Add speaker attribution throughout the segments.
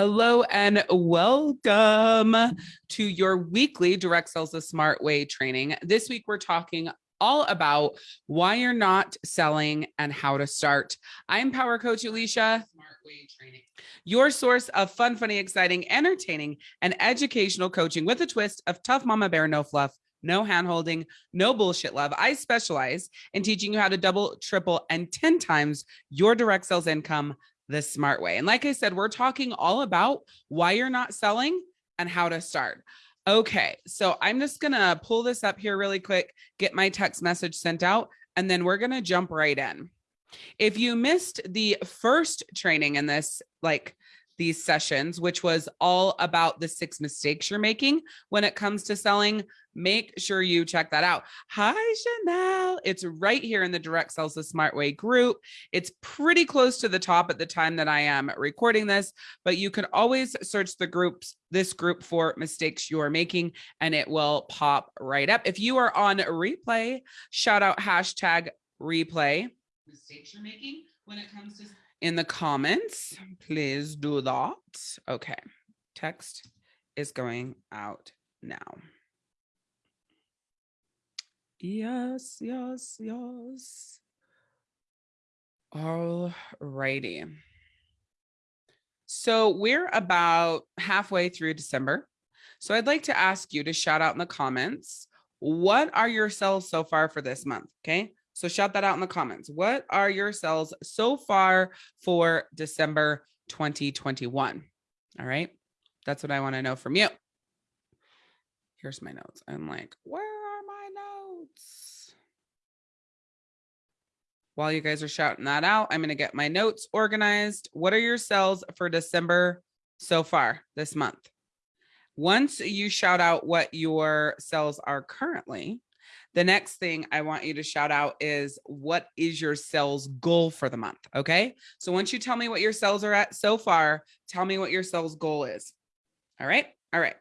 Speaker 1: Hello and welcome to your weekly Direct Sales the Smart Way training. This week, we're talking all about why you're not selling and how to start. I'm Power Coach Alicia, Smart Way Training, your source of fun, funny, exciting, entertaining, and educational coaching with a twist of tough mama bear, no fluff, no hand holding, no bullshit love. I specialize in teaching you how to double, triple, and 10 times your direct sales income the smart way. And like I said, we're talking all about why you're not selling and how to start. Okay, so I'm just gonna pull this up here really quick, get my text message sent out, and then we're gonna jump right in. If you missed the first training in this, like these sessions, which was all about the six mistakes you're making when it comes to selling, make sure you check that out. Hi, Chanel. It's right here in the Direct Sales the Smart Way group. It's pretty close to the top at the time that I am recording this, but you can always search the groups, this group for mistakes you're making, and it will pop right up. If you are on replay, shout out hashtag replay mistakes you're making when it comes to in the comments. Please do that. Okay. Text is going out now. Yes, yes, yes. All righty. So we're about halfway through December. So I'd like to ask you to shout out in the comments, what are your sales so far for this month? Okay. So shout that out in the comments. What are your sales so far for December 2021? All right. That's what I want to know from you. Here's my notes. I'm like, where are my notes? While you guys are shouting that out, I'm going to get my notes organized. What are your sales for December so far this month? Once you shout out what your sales are currently, the next thing I want you to shout out is what is your sales goal for the month? Okay. So once you tell me what your sales are at so far, tell me what your sales goal is. All right. All right.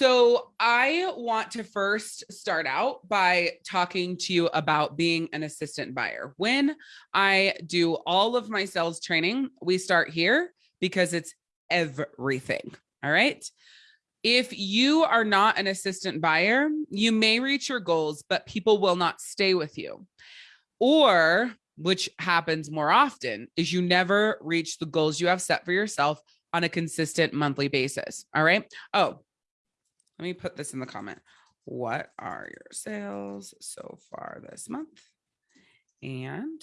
Speaker 1: So I want to first start out by talking to you about being an assistant buyer. When I do all of my sales training, we start here because it's everything. All right if you are not an assistant buyer, you may reach your goals, but people will not stay with you. Or, which happens more often, is you never reach the goals you have set for yourself on a consistent monthly basis. All right. Oh, let me put this in the comment. What are your sales so far this month? And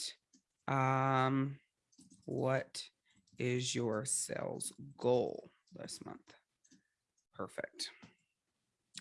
Speaker 1: um, what is your sales goal this month? Perfect.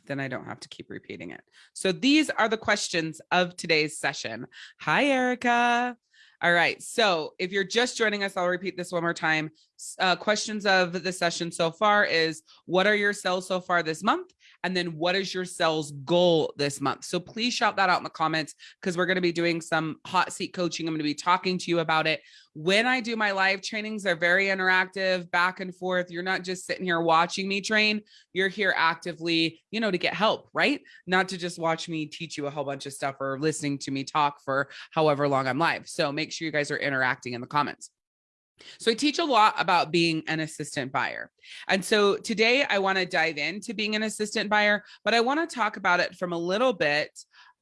Speaker 1: Then I don't have to keep repeating it. So these are the questions of today's session. Hi, Erica. All right. So if you're just joining us, I'll repeat this one more time. Uh, questions of the session so far is what are your sales so far this month? And then what is your sales goal this month? So please shout that out in the comments because we're going to be doing some hot seat coaching. I'm going to be talking to you about it. When I do my live trainings, they're very interactive, back and forth. You're not just sitting here watching me train. You're here actively, you know, to get help, right? Not to just watch me teach you a whole bunch of stuff or listening to me talk for however long I'm live. So make sure you guys are interacting in the comments. So I teach a lot about being an assistant buyer. And so today I want to dive into being an assistant buyer, but I want to talk about it from a little bit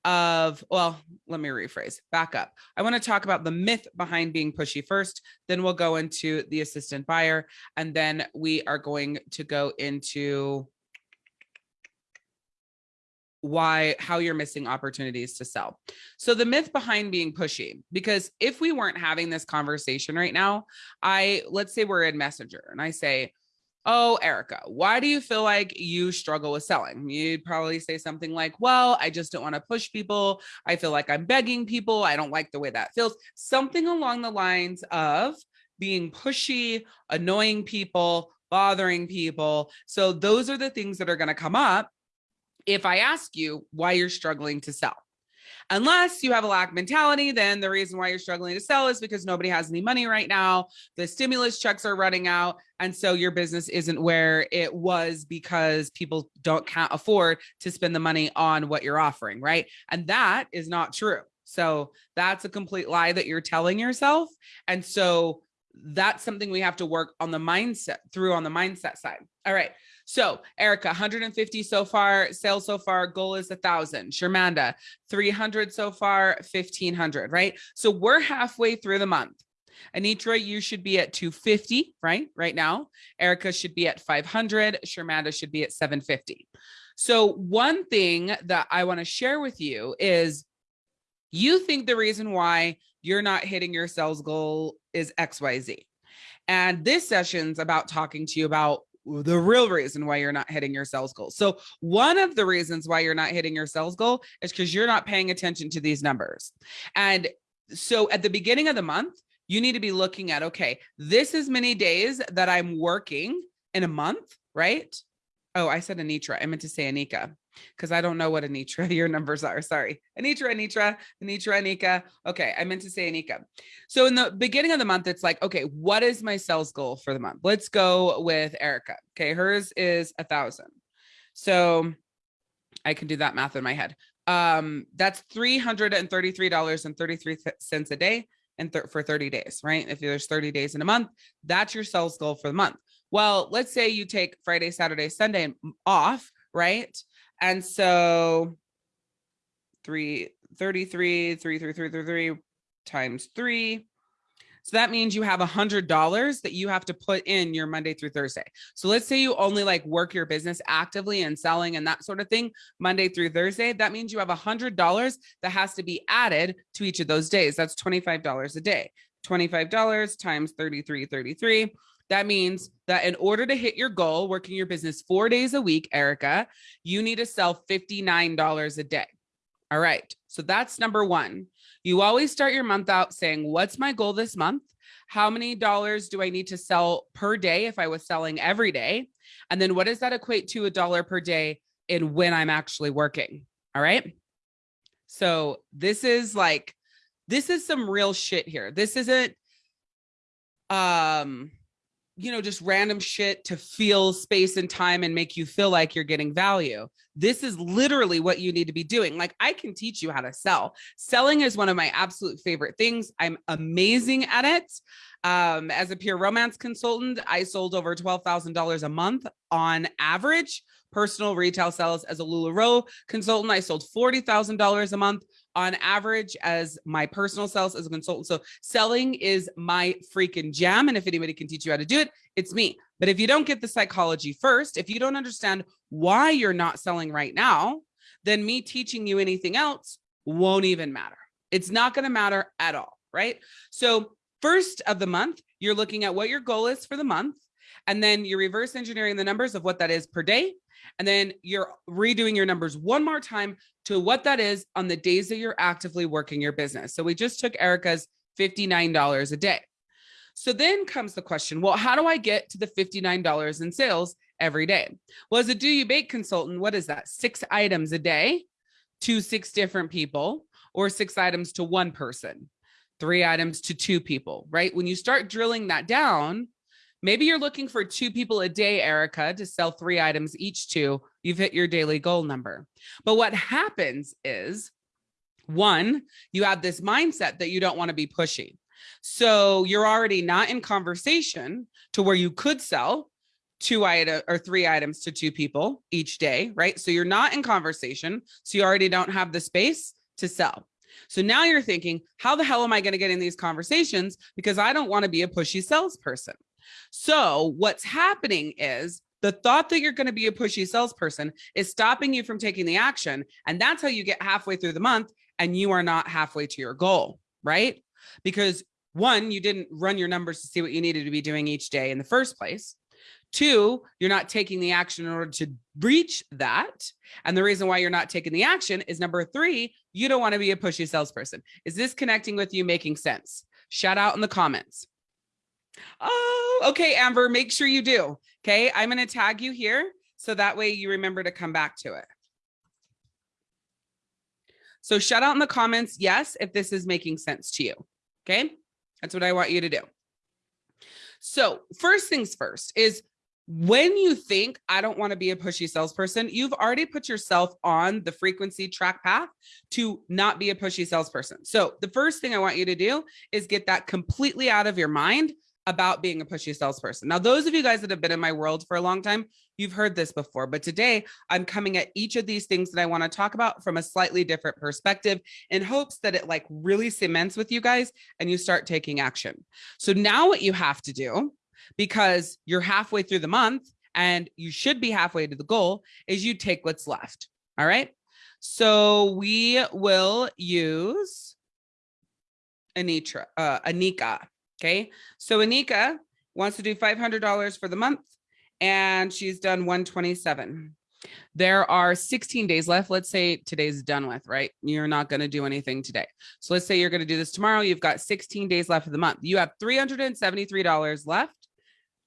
Speaker 1: of, well, let me rephrase, back up. I want to talk about the myth behind being pushy first, then we'll go into the assistant buyer, and then we are going to go into why how you're missing opportunities to sell. So the myth behind being pushy because if we weren't having this conversation right now, I let's say we're in Messenger and I say, "Oh, Erica, why do you feel like you struggle with selling?" You'd probably say something like, "Well, I just don't want to push people. I feel like I'm begging people. I don't like the way that feels." Something along the lines of being pushy, annoying people, bothering people. So those are the things that are going to come up if I ask you why you're struggling to sell. Unless you have a lack mentality, then the reason why you're struggling to sell is because nobody has any money right now. The stimulus checks are running out. And so your business isn't where it was because people don't can't afford to spend the money on what you're offering. Right. And that is not true. So that's a complete lie that you're telling yourself. And so that's something we have to work on the mindset through on the mindset side. All right. So Erica, 150 so far, sales so far, goal is a thousand. Shermanda, 300 so far, 1500, right? So we're halfway through the month. Anitra, you should be at 250, right? Right now. Erica should be at 500. Shermanda should be at 750. So one thing that I want to share with you is you think the reason why you're not hitting your sales goal is XYZ. And this session's about talking to you about the real reason why you're not hitting your sales goal. So one of the reasons why you're not hitting your sales goal is because you're not paying attention to these numbers. And so at the beginning of the month, you need to be looking at, okay, this is many days that I'm working in a month, right? Oh, I said Anitra. I meant to say Anika because I don't know what Anitra your numbers are. Sorry. Anitra, Anitra, Anitra, Anika. Okay. I meant to say Anika. So in the beginning of the month, it's like, okay, what is my sales goal for the month? Let's go with Erica. Okay. Hers is a thousand. So I can do that math in my head. Um, that's $333.33 a day and th for 30 days, right? If there's 30 days in a month, that's your sales goal for the month. Well, let's say you take Friday, Saturday, Sunday off, right? And so three, 33, 3, 3, 3, 3, 3 times three. So that means you have a hundred dollars that you have to put in your Monday through Thursday. So let's say you only like work your business actively and selling and that sort of thing Monday through Thursday. That means you have a hundred dollars that has to be added to each of those days. That's $25 a day. $25 times 33, 33. That means that in order to hit your goal, working your business four days a week, Erica, you need to sell $59 a day. All right. So that's number one. You always start your month out saying, what's my goal this month? How many dollars do I need to sell per day if I was selling every day? And then what does that equate to a dollar per day in when I'm actually working? All right. So this is like, this is some real shit here. This isn't, um, you know, just random shit to feel space and time and make you feel like you're getting value. This is literally what you need to be doing. Like I can teach you how to sell. Selling is one of my absolute favorite things. I'm amazing at it. Um, as a pure romance consultant, I sold over $12,000 a month on average personal retail sales as a LuLaRoe consultant. I sold $40,000 a month on average as my personal sales as a consultant. So selling is my freaking jam. And if anybody can teach you how to do it, it's me. But if you don't get the psychology first, if you don't understand why you're not selling right now, then me teaching you anything else won't even matter. It's not going to matter at all. Right. So first of the month, you're looking at what your goal is for the month. And then you're reverse engineering the numbers of what that is per day and then you're redoing your numbers one more time to what that is on the days that you're actively working your business. So we just took Erica's $59 a day. So then comes the question, well, how do I get to the $59 in sales every day? Well, as a do you bake consultant, what is that? Six items a day to six different people or six items to one person, three items to two people, right? When you start drilling that down, Maybe you're looking for two people a day, Erica, to sell three items each to, you've hit your daily goal number. But what happens is one, you have this mindset that you don't want to be pushy. So you're already not in conversation to where you could sell two item or three items to two people each day, right? So you're not in conversation. So you already don't have the space to sell. So now you're thinking, how the hell am I going to get in these conversations? Because I don't want to be a pushy salesperson. So what's happening is the thought that you're going to be a pushy salesperson is stopping you from taking the action. And that's how you get halfway through the month and you are not halfway to your goal, right? Because one, you didn't run your numbers to see what you needed to be doing each day in the first place. Two, you're not taking the action in order to reach that. And the reason why you're not taking the action is number three, you don't want to be a pushy salesperson. Is this connecting with you making sense? Shout out in the comments. Oh, okay, Amber, make sure you do. Okay, I'm going to tag you here so that way you remember to come back to it. So shout out in the comments, yes, if this is making sense to you. Okay, that's what I want you to do. So first things first is when you think I don't want to be a pushy salesperson, you've already put yourself on the frequency track path to not be a pushy salesperson. So the first thing I want you to do is get that completely out of your mind about being a pushy salesperson. Now, those of you guys that have been in my world for a long time, you've heard this before, but today I'm coming at each of these things that I want to talk about from a slightly different perspective in hopes that it like really cements with you guys and you start taking action. So now what you have to do, because you're halfway through the month and you should be halfway to the goal, is you take what's left. All right. So we will use Anitra, uh, Anika. Okay. So Anika wants to do $500 for the month and she's done 127. There are 16 days left. Let's say today's done with, right? You're not going to do anything today. So let's say you're going to do this tomorrow. You've got 16 days left of the month. You have $373 left.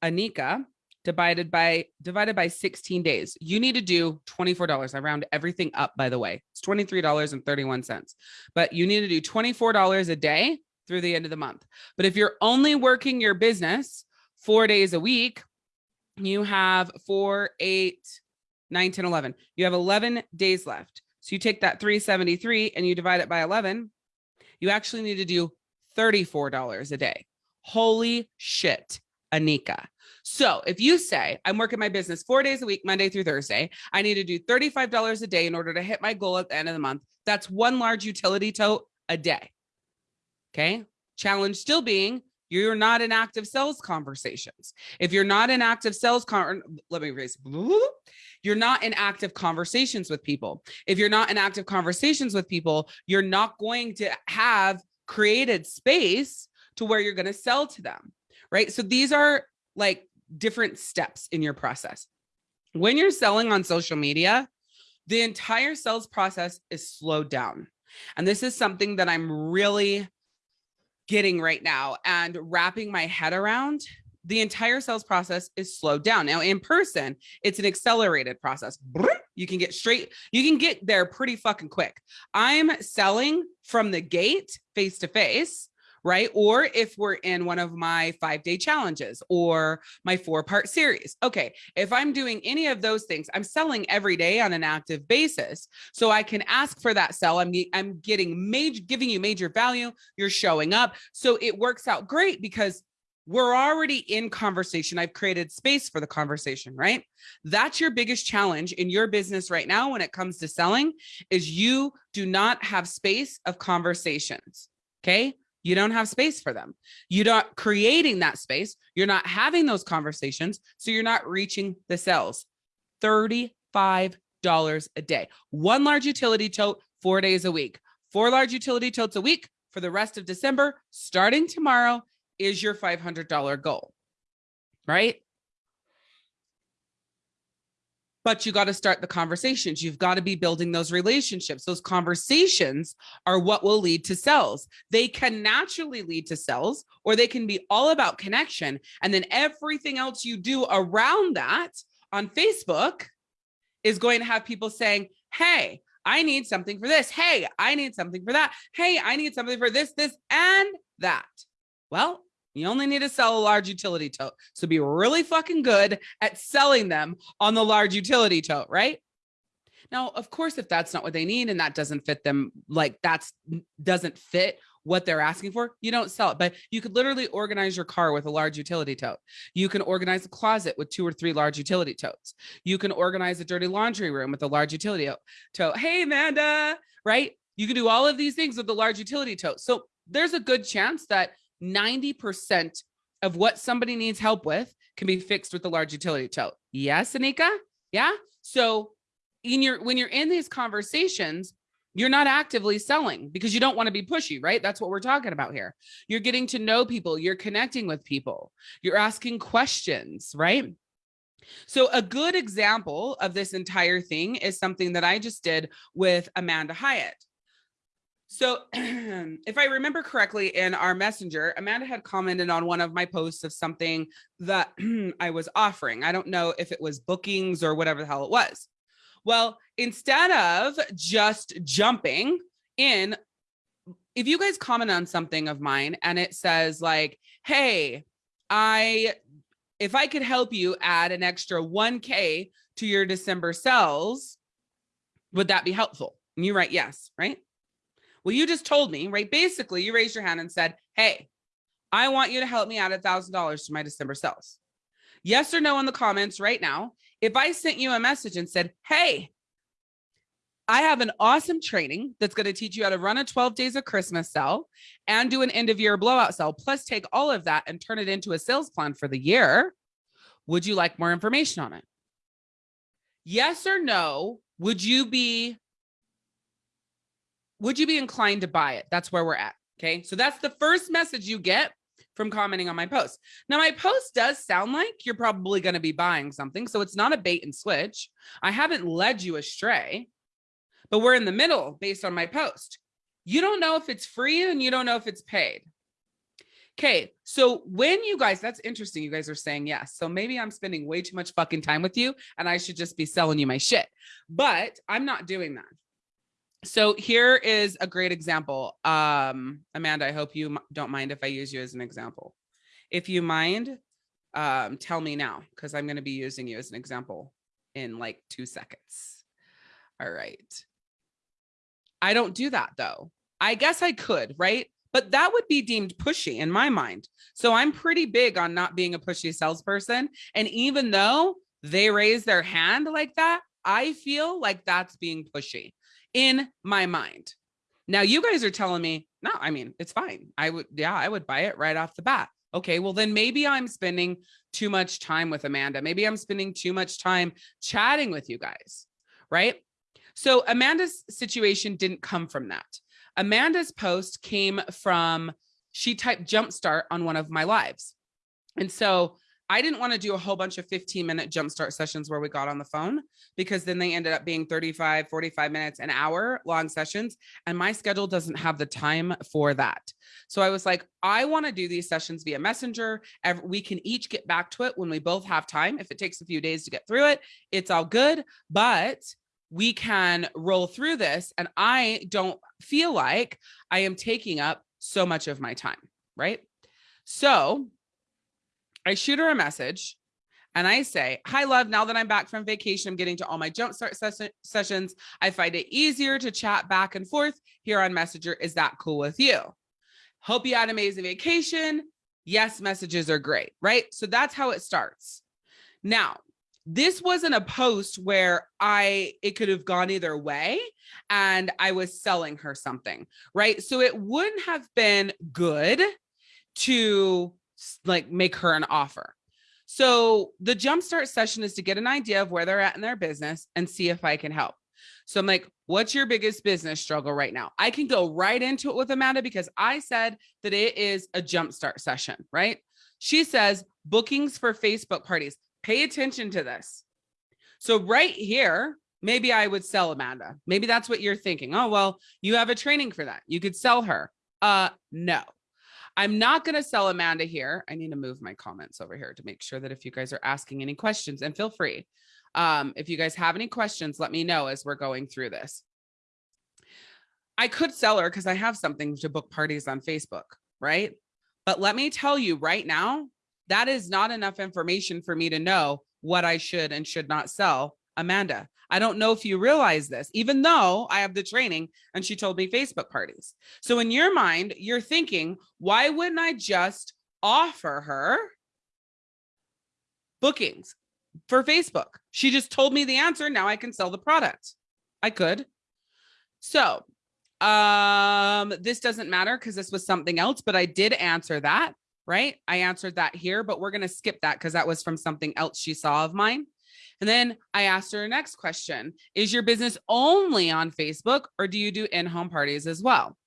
Speaker 1: Anika divided by divided by 16 days. You need to do $24. I round everything up, by the way. It's $23.31. But you need to do $24 a day through the end of the month. But if you're only working your business four days a week, you have four, eight, nine, 10, 11. You have 11 days left. So you take that 373 and you divide it by 11. You actually need to do $34 a day. Holy shit, Anika. So if you say I'm working my business four days a week, Monday through Thursday, I need to do $35 a day in order to hit my goal at the end of the month. That's one large utility tote a day. Okay. Challenge still being you're not in active sales conversations. If you're not in active sales, con let me raise, you're not in active conversations with people. If you're not in active conversations with people, you're not going to have created space to where you're going to sell to them. Right. So these are like different steps in your process. When you're selling on social media, the entire sales process is slowed down. And this is something that I'm really getting right now and wrapping my head around the entire sales process is slowed down. Now in person, it's an accelerated process. You can get straight, you can get there pretty fucking quick. I'm selling from the gate face to face right? Or if we're in one of my five day challenges or my four part series. Okay, if I'm doing any of those things, I'm selling every day on an active basis. So I can ask for that sell. I'm, I'm getting major, giving you major value. You're showing up. So it works out great because we're already in conversation. I've created space for the conversation, right? That's your biggest challenge in your business right now when it comes to selling is you do not have space of conversations. Okay. You don't have space for them. You're not creating that space. You're not having those conversations. So you're not reaching the sales. $35 a day. One large utility tote, four days a week. Four large utility totes a week for the rest of December, starting tomorrow, is your $500 goal, right? But you got to start the conversations. You've got to be building those relationships. Those conversations are what will lead to sales. They can naturally lead to sales, or they can be all about connection. And then everything else you do around that on Facebook is going to have people saying, Hey, I need something for this. Hey, I need something for that. Hey, I need something for this, this, and that. Well, you only need to sell a large utility tote. So be really fucking good at selling them on the large utility tote, right? Now, of course, if that's not what they need and that doesn't fit them, like that's doesn't fit what they're asking for, you don't sell it. But you could literally organize your car with a large utility tote. You can organize a closet with two or three large utility totes. You can organize a dirty laundry room with a large utility tote. Hey, Amanda, right? You can do all of these things with the large utility tote. So there's a good chance that 90% of what somebody needs help with can be fixed with the large utility tote. Yes, Anika? Yeah. So in your when you're in these conversations, you're not actively selling because you don't want to be pushy, right? That's what we're talking about here. You're getting to know people, you're connecting with people, you're asking questions, right? So a good example of this entire thing is something that I just did with Amanda Hyatt. So if I remember correctly in our messenger, Amanda had commented on one of my posts of something that I was offering. I don't know if it was bookings or whatever the hell it was. Well, instead of just jumping in, if you guys comment on something of mine and it says like, hey, I, if I could help you add an extra 1K to your December sales, would that be helpful? And you write yes, right? Well, you just told me, right? Basically, you raised your hand and said, hey, I want you to help me add a thousand dollars to my December sales. Yes or no in the comments right now. If I sent you a message and said, Hey, I have an awesome training that's going to teach you how to run a 12 days of Christmas sell and do an end of year blowout sell, plus take all of that and turn it into a sales plan for the year. Would you like more information on it? Yes or no? Would you be would you be inclined to buy it? That's where we're at. Okay. So that's the first message you get from commenting on my post. Now, my post does sound like you're probably going to be buying something. So it's not a bait and switch. I haven't led you astray but we're in the middle based on my post. You don't know if it's free and you don't know if it's paid. Okay, so when you guys, that's interesting. You guys are saying yes. So maybe I'm spending way too much fucking time with you and I should just be selling you my shit. But I'm not doing that. So here is a great example. Um, Amanda, I hope you don't mind if I use you as an example. If you mind, um, tell me now because I'm going to be using you as an example in like two seconds. All right. I don't do that though. I guess I could, right? But that would be deemed pushy in my mind. So I'm pretty big on not being a pushy salesperson. And even though they raise their hand like that, I feel like that's being pushy in my mind. Now you guys are telling me, no, I mean, it's fine. I would, yeah, I would buy it right off the bat. Okay, well then maybe I'm spending too much time with Amanda. Maybe I'm spending too much time chatting with you guys, right? So Amanda's situation didn't come from that. Amanda's post came from, she typed jumpstart on one of my lives. And so I didn't want to do a whole bunch of 15 minute jumpstart sessions where we got on the phone because then they ended up being 35, 45 minutes, an hour long sessions. And my schedule doesn't have the time for that. So I was like, I want to do these sessions via messenger. We can each get back to it when we both have time. If it takes a few days to get through it, it's all good. But we can roll through this and I don't feel like I am taking up so much of my time, right? So I shoot her a message and I say, hi, love, now that I'm back from vacation, I'm getting to all my jumpstart ses sessions. I find it easier to chat back and forth here on Messenger. Is that cool with you? Hope you had an amazing vacation. Yes, messages are great, right? So that's how it starts. Now, this wasn't a post where I it could have gone either way and I was selling her something, right? So it wouldn't have been good to like make her an offer. So the jumpstart session is to get an idea of where they're at in their business and see if I can help. So I'm like, what's your biggest business struggle right now? I can go right into it with Amanda because I said that it is a jumpstart session, right? She says bookings for Facebook parties. Pay attention to this. So right here, maybe I would sell Amanda. Maybe that's what you're thinking. Oh, well, you have a training for that. You could sell her. Uh, no, I'm not going to sell Amanda here. I need to move my comments over here to make sure that if you guys are asking any questions and feel free. Um, if you guys have any questions, let me know as we're going through this. I could sell her because I have something to book parties on Facebook, right? But let me tell you right now, that is not enough information for me to know what I should and should not sell Amanda. I don't know if you realize this, even though I have the training and she told me Facebook parties. So in your mind, you're thinking, why wouldn't I just offer her bookings for Facebook? She just told me the answer. Now I can sell the product. I could. So um, this doesn't matter because this was something else, but I did answer that right? I answered that here, but we're going to skip that because that was from something else she saw of mine. And then I asked her next question, is your business only on Facebook or do you do in-home parties as well?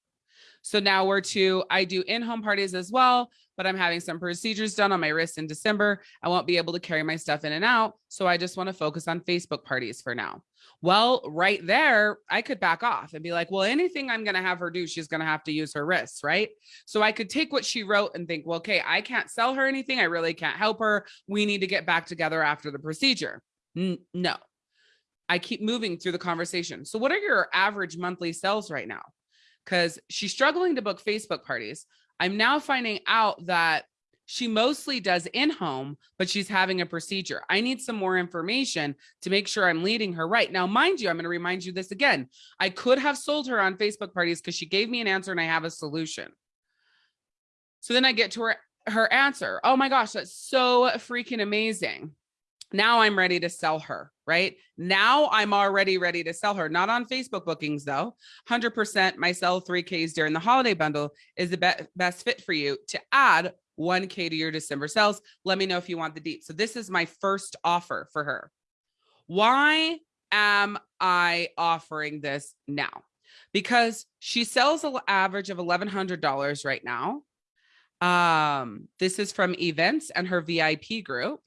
Speaker 1: So now we're to, I do in-home parties as well, but I'm having some procedures done on my wrist in December. I won't be able to carry my stuff in and out. So I just want to focus on Facebook parties for now. Well, right there, I could back off and be like, well, anything I'm going to have her do, she's going to have to use her wrists, right? So I could take what she wrote and think, well, okay, I can't sell her anything. I really can't help her. We need to get back together after the procedure. N no, I keep moving through the conversation. So what are your average monthly sales right now? Because she's struggling to book Facebook parties. I'm now finding out that she mostly does in-home, but she's having a procedure. I need some more information to make sure I'm leading her right. Now, mind you, I'm going to remind you this again. I could have sold her on Facebook parties because she gave me an answer and I have a solution. So then I get to her her answer. Oh my gosh, that's so freaking amazing. Now I'm ready to sell her, right? Now I'm already ready to sell her. Not on Facebook bookings though. 100% my sell 3Ks during the holiday bundle is the be best fit for you to add 1K to your December sales. Let me know if you want the deep. So this is my first offer for her. Why am I offering this now? Because she sells an average of $1,100 right now. Um, this is from events and her VIP group.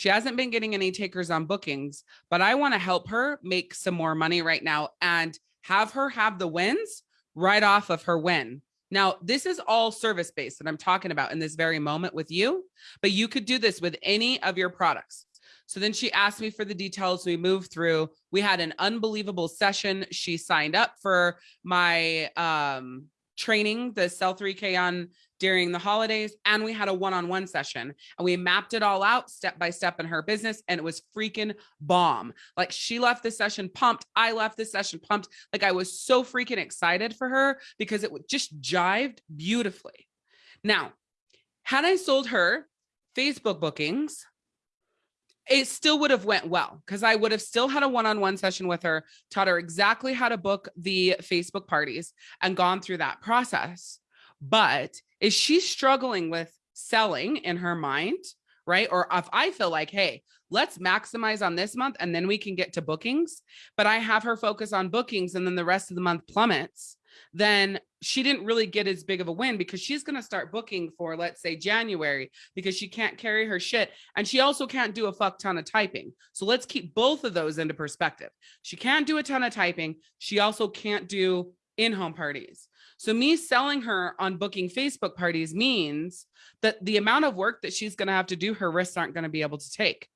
Speaker 1: She hasn't been getting any takers on bookings, but I want to help her make some more money right now and have her have the wins right off of her win. Now, this is all service based that I'm talking about in this very moment with you, but you could do this with any of your products. So then she asked me for the details. We moved through. We had an unbelievable session. She signed up for my um, training, the Sell 3K on during the holidays, and we had a one-on-one -on -one session and we mapped it all out step by step in her business and it was freaking bomb. Like she left the session pumped. I left the session pumped. Like I was so freaking excited for her because it just jived beautifully. Now, had I sold her Facebook bookings, it still would have went well because I would have still had a one-on-one -on -one session with her, taught her exactly how to book the Facebook parties and gone through that process. But is she struggling with selling in her mind, right? Or if I feel like, hey, let's maximize on this month and then we can get to bookings, but I have her focus on bookings and then the rest of the month plummets, then she didn't really get as big of a win because she's going to start booking for, let's say, January because she can't carry her shit. And she also can't do a fuck ton of typing. So let's keep both of those into perspective. She can't do a ton of typing. She also can't do in-home parties. So me selling her on booking Facebook parties means that the amount of work that she's going to have to do, her wrists aren't going to be able to take.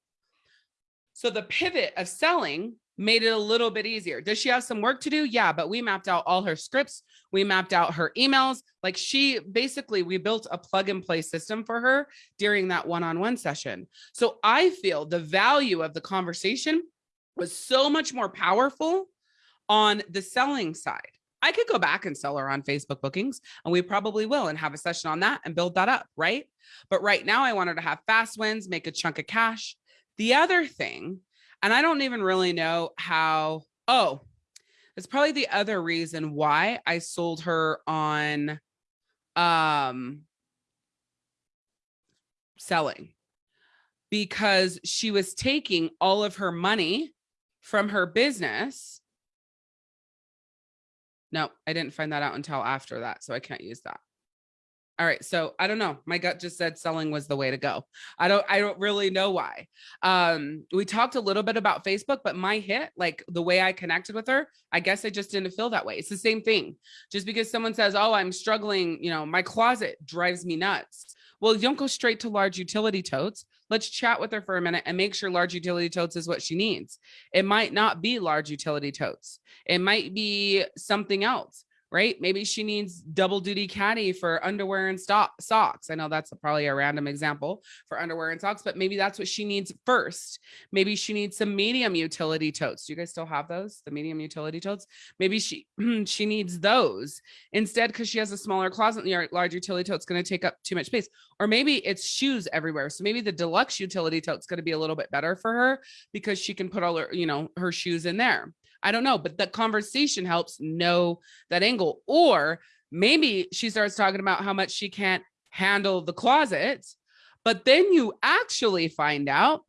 Speaker 1: So the pivot of selling made it a little bit easier. Does she have some work to do? Yeah, but we mapped out all her scripts. We mapped out her emails. Like she basically, we built a plug and play system for her during that one-on-one -on -one session. So I feel the value of the conversation was so much more powerful on the selling side. I could go back and sell her on Facebook bookings and we probably will and have a session on that and build that up, right? But right now I want her to have fast wins, make a chunk of cash. The other thing and I don't even really know how, oh, it's probably the other reason why I sold her on um selling because she was taking all of her money from her business. No, I didn't find that out until after that, so I can't use that. All right. So I don't know. My gut just said selling was the way to go. I don't, I don't really know why. Um, we talked a little bit about Facebook, but my hit, like the way I connected with her, I guess I just didn't feel that way. It's the same thing. Just because someone says, oh, I'm struggling, you know, my closet drives me nuts. Well, you don't go straight to large utility totes. Let's chat with her for a minute and make sure large utility totes is what she needs. It might not be large utility totes. It might be something else right? Maybe she needs double duty caddy for underwear and socks. I know that's probably a random example for underwear and socks, but maybe that's what she needs first. Maybe she needs some medium utility totes. Do you guys still have those? The medium utility totes? Maybe she she needs those instead because she has a smaller closet. The large utility tote's going to take up too much space. Or maybe it's shoes everywhere. So maybe the deluxe utility tote's going to be a little bit better for her because she can put all her, you know, her shoes in there. I don't know, but the conversation helps know that angle. Or maybe she starts talking about how much she can't handle the closet, but then you actually find out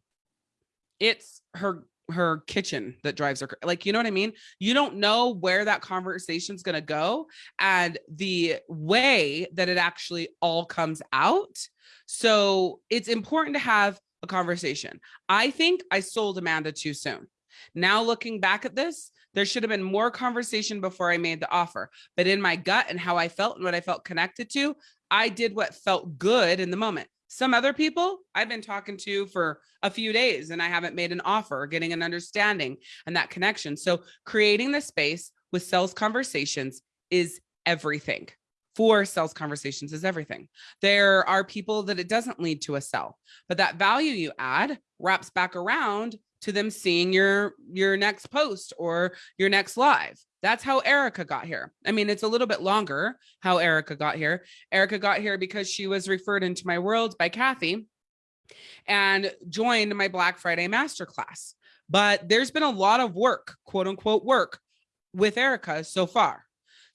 Speaker 1: it's her her kitchen that drives her like you know what i mean? You don't know where that conversation's going to go and the way that it actually all comes out. So it's important to have a conversation. I think i sold amanda too soon now looking back at this, there should have been more conversation before I made the offer. But in my gut and how I felt and what I felt connected to, I did what felt good in the moment. Some other people I've been talking to for a few days and I haven't made an offer or getting an understanding and that connection. So creating the space with sales conversations is everything for sales conversations is everything. There are people that it doesn't lead to a sell, but that value you add wraps back around to them seeing your your next post or your next live That's how Erica got here. I mean, it's a little bit longer how Erica got here. Erica got here because she was referred into my world by Kathy and joined my Black Friday masterclass. But there's been a lot of work, quote unquote work with Erica so far.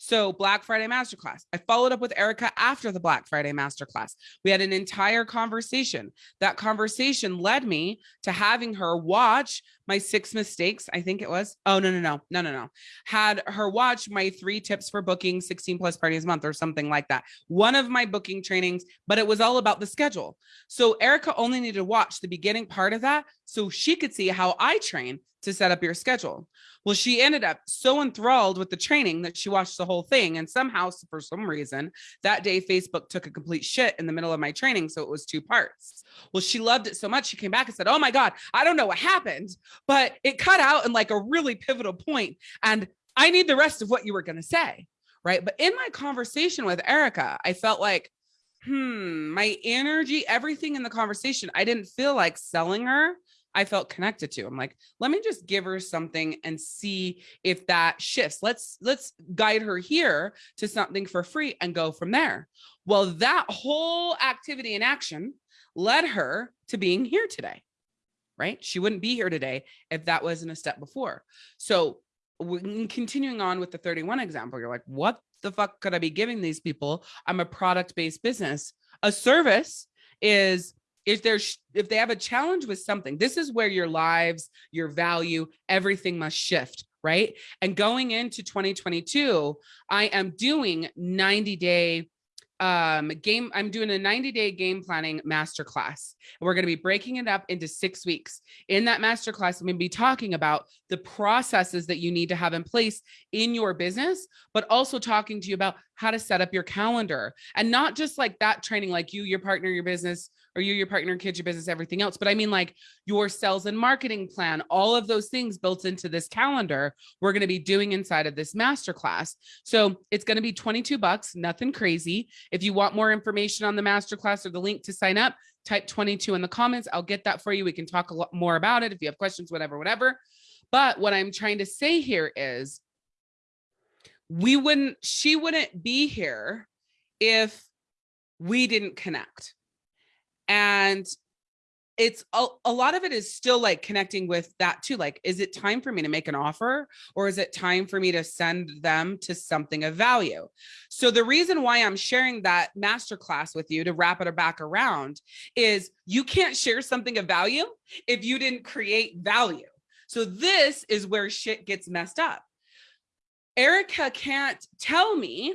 Speaker 1: So Black Friday Masterclass. I followed up with Erica after the Black Friday Masterclass. We had an entire conversation. That conversation led me to having her watch my six mistakes. I think it was. Oh, no, no, no, no, no, no. Had her watch my three tips for booking 16 plus parties a month or something like that. One of my booking trainings, but it was all about the schedule. So Erica only needed to watch the beginning part of that so she could see how I train to set up your schedule. Well, she ended up so enthralled with the training that she watched the whole thing. And somehow, for some reason, that day Facebook took a complete shit in the middle of my training. So it was two parts. Well, she loved it so much. She came back and said, Oh my God, I don't know what happened, but it cut out in like a really pivotal point, And I need the rest of what you were going to say. Right. But in my conversation with Erica, I felt like, hmm, my energy, everything in the conversation, I didn't feel like selling her. I felt connected to. I'm like, let me just give her something and see if that shifts. Let's let's guide her here to something for free and go from there. Well, that whole activity and action led her to being here today. Right? She wouldn't be here today if that wasn't a step before. So, continuing on with the 31 example, you're like, what the fuck could I be giving these people? I'm a product-based business. A service is if there's if they have a challenge with something this is where your lives your value everything must shift right and going into 2022 i am doing 90 day um game i'm doing a 90 day game planning masterclass. And we're going to be breaking it up into six weeks. In that masterclass i'm going to be talking about the processes that you need to have in place in your business but also talking to you about how to set up your calendar. And not just like that training like you your partner your business or you, your partner, kids, your business, everything else. But I mean, like your sales and marketing plan, all of those things built into this calendar, we're going to be doing inside of this masterclass. So it's going to be 22 bucks, nothing crazy. If you want more information on the masterclass or the link to sign up, type 22 in the comments. I'll get that for you. We can talk a lot more about it if you have questions, whatever, whatever. But what I'm trying to say here is we wouldn't, she wouldn't be here if we didn't connect and it's a, a, lot of it is still like connecting with that too like is it time for me to make an offer or is it time for me to send them to something of value? So the reason why i'm sharing that masterclass with you to wrap it back around is you can't share something of value if you didn't create value. So this is where shit gets messed up. Erica can't tell me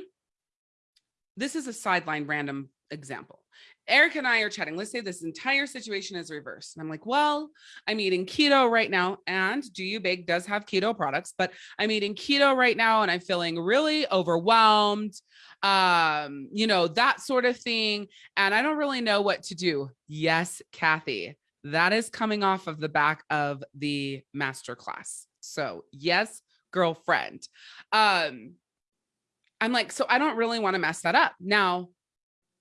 Speaker 1: this is a sideline random example Eric and I are chatting. Let's say this entire situation is reversed. And I'm like, well, I'm eating keto right now. And Do You Bake does have keto products, but I'm eating keto right now and I'm feeling really overwhelmed, um, you know, that sort of thing. And I don't really know what to do. Yes, Kathy, that is coming off of the back of the masterclass. So yes, girlfriend. Um, I'm like, so I don't really want to mess that up. Now,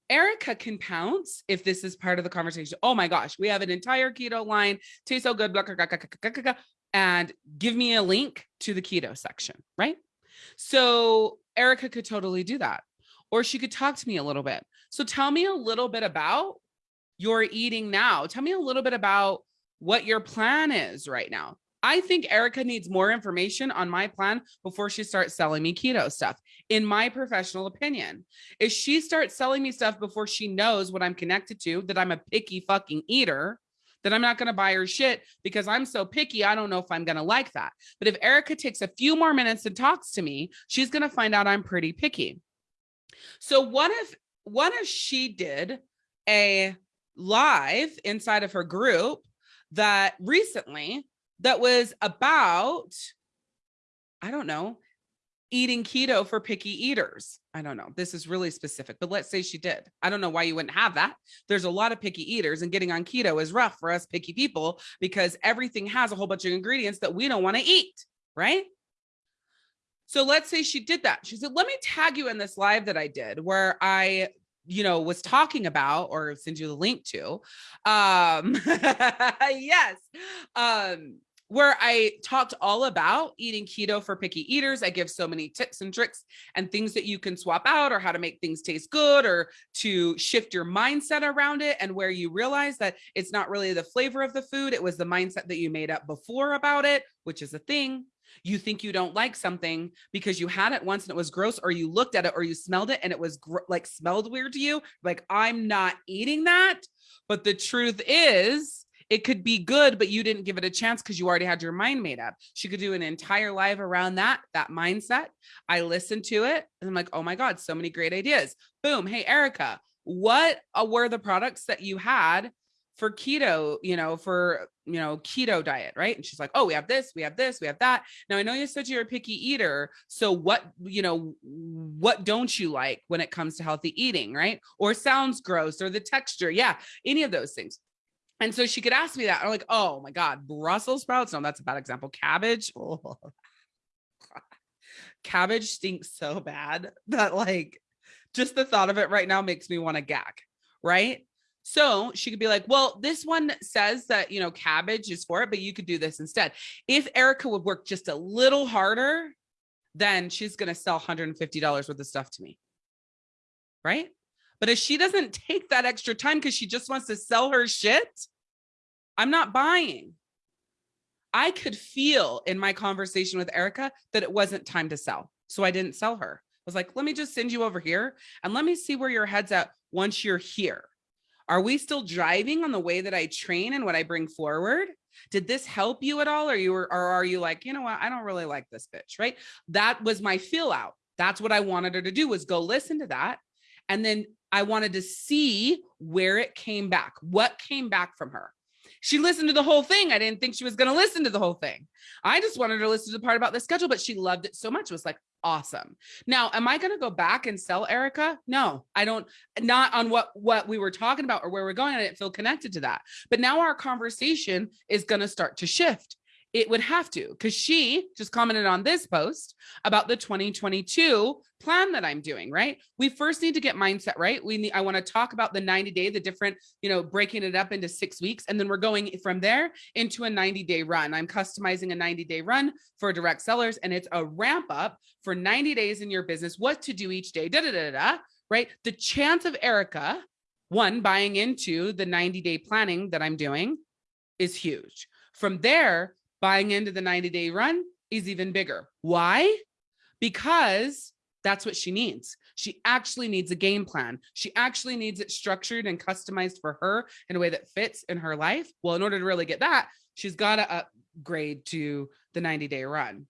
Speaker 1: Erica can pounce if this is part of the conversation. Oh my gosh, we have an entire keto line, tastes so good, blah, blah, blah, and give me a link to the keto section, right? So Erica could totally do that. Or she could talk to me a little bit. So tell me a little bit about your eating now. Tell me a little bit about what your plan is right now. I think Erica needs more information on my plan before she starts selling me keto stuff. In my professional opinion, if she starts selling me stuff before she knows what I'm connected to, that I'm a picky fucking eater, then I'm not going to buy her shit because I'm so picky. I don't know if I'm going to like that. But if Erica takes a few more minutes and talks to me, she's going to find out I'm pretty picky. So what if, what if she did a live inside of her group that recently that was about, I don't know, eating keto for picky eaters. I don't know. This is really specific, but let's say she did. I don't know why you wouldn't have that. There's a lot of picky eaters and getting on keto is rough for us picky people because everything has a whole bunch of ingredients that we don't want to eat, right? So let's say she did that. She said, let me tag you in this live that I did where I you know was talking about or send you the link to um yes um where I talked all about eating keto for picky eaters. I give so many tips and tricks and things that you can swap out or how to make things taste good or to shift your mindset around it and where you realize that it's not really the flavor of the food. It was the mindset that you made up before about it, which is a thing. You think you don't like something because you had it once and it was gross, or you looked at it or you smelled it and it was like smelled weird to you. Like, I'm not eating that. But the truth is, it could be good, but you didn't give it a chance because you already had your mind made up. She could do an entire live around that, that mindset. I listened to it and I'm like, oh my God, so many great ideas. Boom. Hey, Erica, what uh, were the products that you had for keto, you know, for, you know, keto diet, right? And she's like, oh, we have this, we have this, we have that. Now I know you said you're a picky eater. So what, you know, what don't you like when it comes to healthy eating, right? Or sounds gross or the texture. Yeah. Any of those things. And so she could ask me that. I'm like, oh my God, Brussels sprouts. No, that's a bad example. Cabbage. Oh. Cabbage stinks so bad that like just the thought of it right now makes me want to gag. Right. So she could be like, well, this one says that, you know, cabbage is for it, but you could do this instead. If Erica would work just a little harder, then she's going to sell $150 worth of stuff to me. Right. But if she doesn't take that extra time because she just wants to sell her shit, I'm not buying. I could feel in my conversation with Erica that it wasn't time to sell. So I didn't sell her. I was like, let me just send you over here and let me see where your head's at once you're here. Are we still driving on the way that I train and what I bring forward? Did this help you at all? Or you were, or are you like, you know what? I don't really like this bitch, right? That was my feel out. That's what I wanted her to do was go listen to that and then I wanted to see where it came back, what came back from her. She listened to the whole thing. I didn't think she was going to listen to the whole thing. I just wanted her to listen to the part about the schedule, but she loved it so much. It was like, awesome. Now, am I going to go back and sell Erica? No, I don't, not on what, what we were talking about or where we're going. I didn't feel connected to that. But now our conversation is going to start to shift it would have to because she just commented on this post about the 2022 plan that I'm doing, right? We first need to get mindset right. We need, I want to talk about the 90 day, the different, you know, breaking it up into six weeks. And then we're going from there into a 90 day run. I'm customizing a 90 day run for direct sellers and it's a ramp up for 90 days in your business, what to do each day, da, da, da, da, right? The chance of Erica, one, buying into the 90 day planning that I'm doing is huge. From there, buying into the 90 day run is even bigger. Why? Because that's what she needs. She actually needs a game plan. She actually needs it structured and customized for her in a way that fits in her life. Well, in order to really get that, she's got to upgrade to the 90 day run.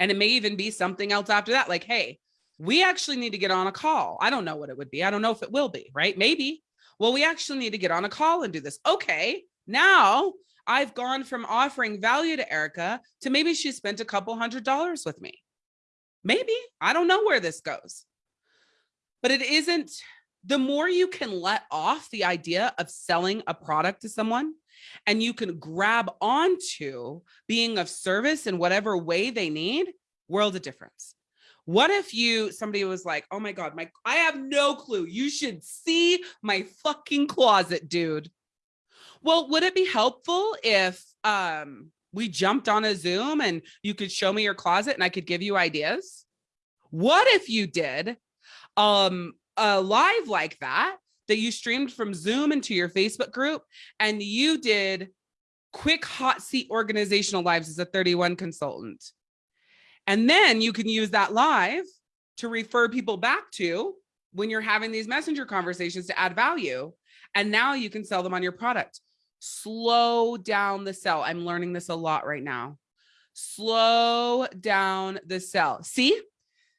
Speaker 1: And it may even be something else after that. Like, hey, we actually need to get on a call. I don't know what it would be. I don't know if it will be, right? Maybe. Well, we actually need to get on a call and do this. Okay. Now I've gone from offering value to Erica to maybe she spent a couple hundred dollars with me. Maybe, I don't know where this goes. But it isn't, the more you can let off the idea of selling a product to someone and you can grab onto being of service in whatever way they need, world of difference. What if you, somebody was like, oh my God, my, I have no clue. You should see my fucking closet, dude. Well, would it be helpful if um, we jumped on a Zoom and you could show me your closet and I could give you ideas? What if you did um, a live like that, that you streamed from Zoom into your Facebook group and you did quick hot seat organizational lives as a 31 consultant. And then you can use that live to refer people back to when you're having these messenger conversations to add value. And now you can sell them on your product slow down the sell. I'm learning this a lot right now. Slow down the sell. See?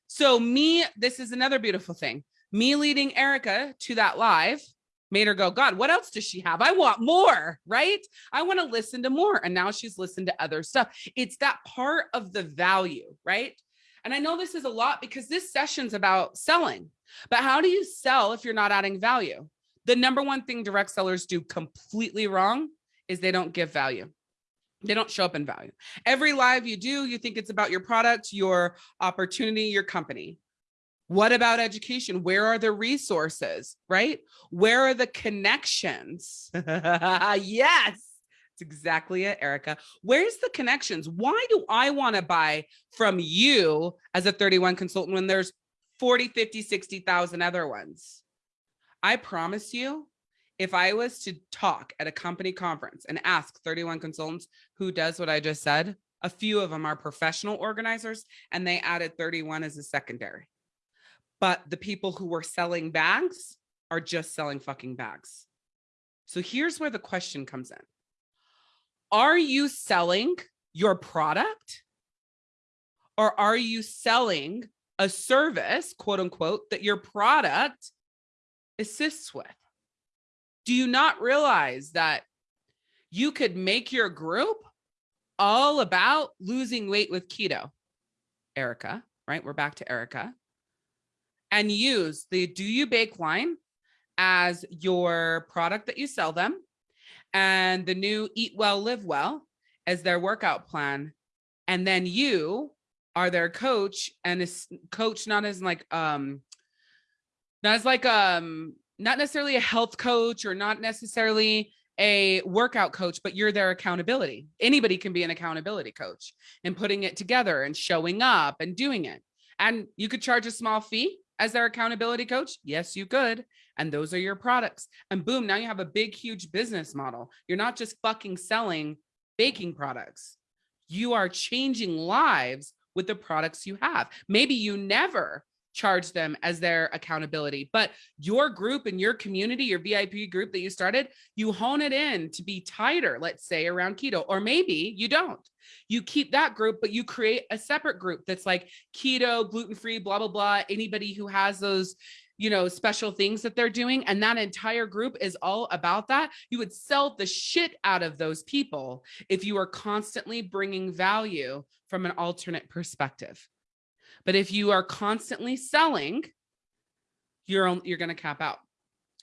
Speaker 1: So me, this is another beautiful thing. Me leading Erica to that live made her go, God, what else does she have? I want more, right? I want to listen to more. And now she's listened to other stuff. It's that part of the value, right? And I know this is a lot because this session's about selling, but how do you sell if you're not adding value? The number one thing direct sellers do completely wrong is they don't give value. They don't show up in value. Every live you do, you think it's about your product, your opportunity, your company. What about education? Where are the resources, right? Where are the connections? yes, It's exactly it, Erica. Where's the connections? Why do I want to buy from you as a 31 consultant when there's 40, 50, 60,000 other ones? I promise you, if I was to talk at a company conference and ask 31 consultants who does what I just said, a few of them are professional organizers and they added 31 as a secondary. But the people who were selling bags are just selling fucking bags. So here's where the question comes in. Are you selling your product or are you selling a service, quote unquote, that your product assists with? Do you not realize that you could make your group all about losing weight with keto? Erica, right? We're back to Erica. And use the Do You Bake line as your product that you sell them and the new Eat Well, Live Well as their workout plan. And then you are their coach and coach not as like um as like um not necessarily a health coach or not necessarily a workout coach, but you're their accountability. Anybody can be an accountability coach and putting it together and showing up and doing it. And you could charge a small fee as their accountability coach. Yes, you could. And those are your products. And boom, now you have a big, huge business model. You're not just fucking selling baking products. You are changing lives with the products you have. Maybe you never charge them as their accountability. But your group and your community, your VIP group that you started, you hone it in to be tighter, let's say around keto, or maybe you don't. You keep that group, but you create a separate group that's like keto, gluten-free, blah, blah, blah. Anybody who has those, you know, special things that they're doing. And that entire group is all about that. You would sell the shit out of those people if you are constantly bringing value from an alternate perspective. But if you are constantly selling, you're, you're going to cap out.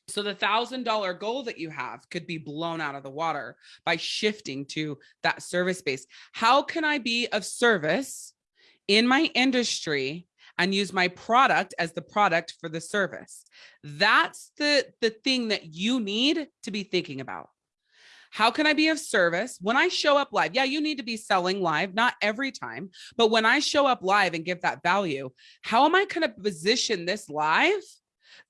Speaker 1: So the thousand dollar goal that you have could be blown out of the water by shifting to that service base. How can I be of service in my industry and use my product as the product for the service? That's the, the thing that you need to be thinking about. How can I be of service when I show up live? Yeah, you need to be selling live, not every time, but when I show up live and give that value, how am I going to position this live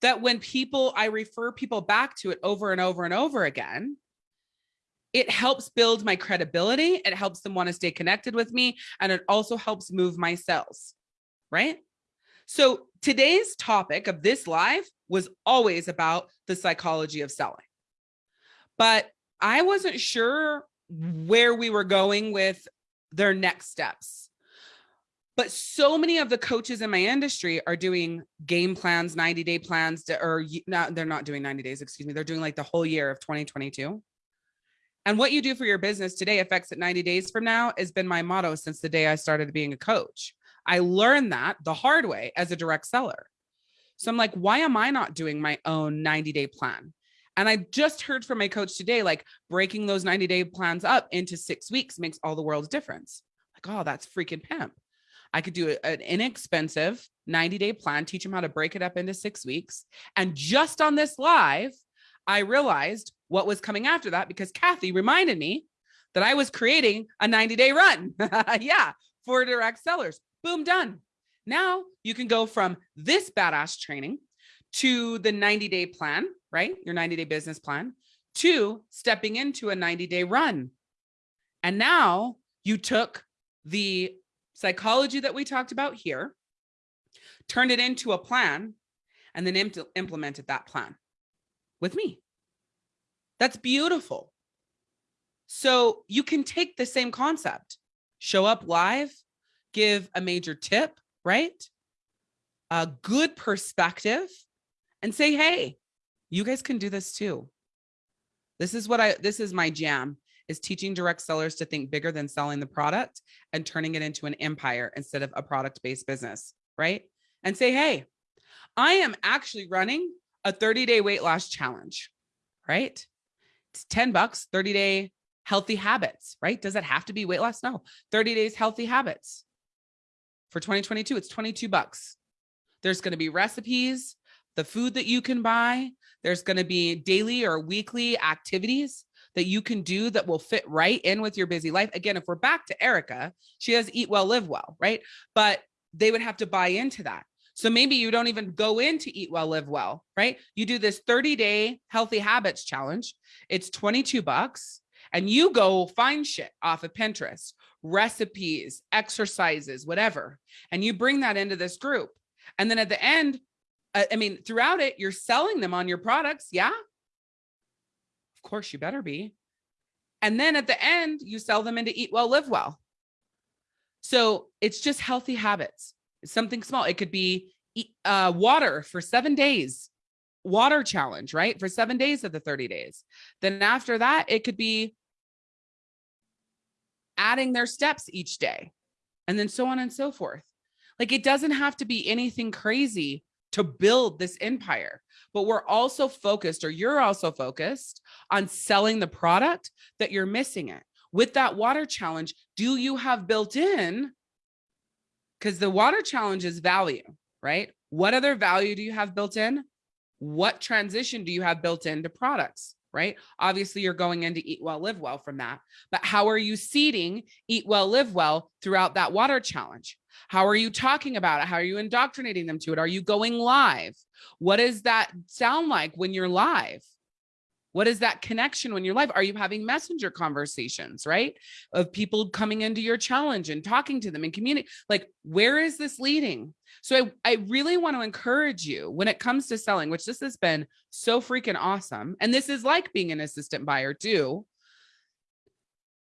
Speaker 1: that when people, I refer people back to it over and over and over again, it helps build my credibility. It helps them want to stay connected with me. And it also helps move my sales, right? So today's topic of this live was always about the psychology of selling. But I wasn't sure where we were going with their next steps. But so many of the coaches in my industry are doing game plans, 90 day plans, to, or not, they're not doing 90 days, excuse me. They're doing like the whole year of 2022. And what you do for your business today affects it 90 days from now has been my motto since the day I started being a coach. I learned that the hard way as a direct seller. So I'm like, why am I not doing my own 90 day plan? And I just heard from my coach today, like breaking those 90 day plans up into six weeks makes all the world's difference. Like, oh, that's freaking pimp. I could do an inexpensive 90 day plan, teach them how to break it up into six weeks. And just on this live, I realized what was coming after that because Kathy reminded me that I was creating a 90 day run. yeah, for direct sellers. Boom, done. Now you can go from this badass training to the 90 day plan, right? Your 90 day business plan to stepping into a 90 day run. And now you took the psychology that we talked about here, turned it into a plan, and then impl implemented that plan with me. That's beautiful. So you can take the same concept, show up live, give a major tip, right? A good perspective, and say, hey, you guys can do this too. This is what I, this is my jam is teaching direct sellers to think bigger than selling the product and turning it into an empire instead of a product-based business, right? And say, hey, I am actually running a 30 day weight loss challenge, right? It's 10 bucks, 30 day healthy habits, right? Does it have to be weight loss? No, 30 days healthy habits. For 2022, it's 22 bucks. There's going to be recipes, the food that you can buy. There's going to be daily or weekly activities. that you can do that will fit right in with your busy life. Again, if we're back to Erica, she has eat well, live well, right? But they would have to buy into that. So maybe you don't even go into eat well, live well, right? You do this 30 day healthy habits challenge. It's 22 bucks and you go find shit off of Pinterest, recipes, exercises, whatever, and you bring that into this group. And then at the end, I mean, throughout it, you're selling them on your products. Yeah. Of course, you better be. And then at the end, you sell them into eat well, live well. So it's just healthy habits. It's something small. It could be uh, water for seven days, water challenge, right? For seven days of the 30 days. Then after that, it could be adding their steps each day and then so on and so forth. Like it doesn't have to be anything crazy to build this empire, but we're also focused or you're also focused on selling the product that you're missing it. With that water challenge, do you have built in? Because the water challenge is value, right? What other value do you have built in? What transition do you have built into products? Right? Obviously, you're going into eat well, live well from that. But how are you seeding eat well, live well throughout that water challenge? How are you talking about it? How are you indoctrinating them to it? Are you going live? What does that sound like when you're live? What is that connection when you're live? Are you having messenger conversations, right? Of people coming into your challenge and talking to them and community. Like, where is this leading? So I, I really want to encourage you when it comes to selling, which this has been so freaking awesome. And this is like being an assistant buyer too.